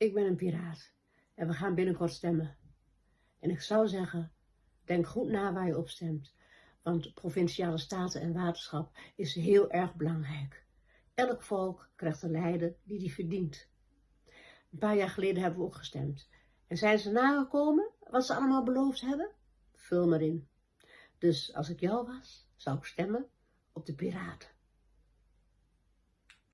Ik ben een piraat en we gaan binnenkort stemmen. En ik zou zeggen, denk goed na waar je op stemt, want provinciale staten en waterschap is heel erg belangrijk. Elk volk krijgt een leider die die verdient. Een paar jaar geleden hebben we ook gestemd. En zijn ze nagekomen wat ze allemaal beloofd hebben? Vul maar in. Dus als ik jou was, zou ik stemmen op de piraten.